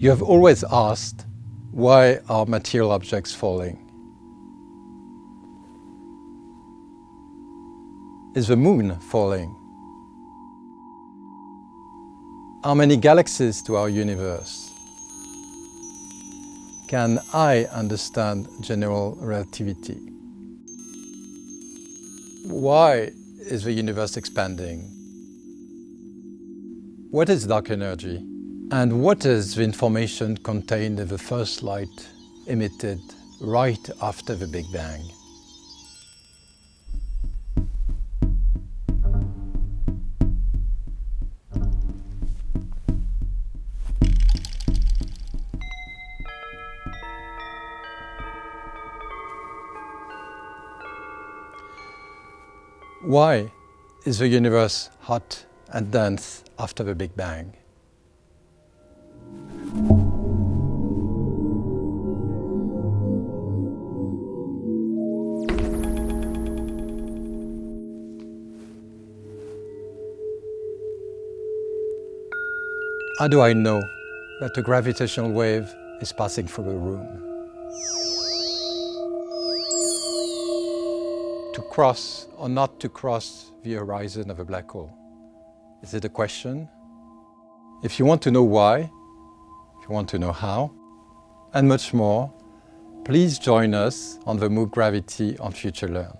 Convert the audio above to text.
You have always asked, why are material objects falling? Is the moon falling? How many galaxies to our universe? Can I understand general relativity? Why is the universe expanding? What is dark energy? And what is the information contained in the first light emitted right after the Big Bang? Why is the universe hot and dense after the Big Bang? How do I know that a gravitational wave is passing through the room? To cross or not to cross the horizon of a black hole? Is it a question? If you want to know why, want to know how, and much more, please join us on the MOOC Gravity on Future Learn.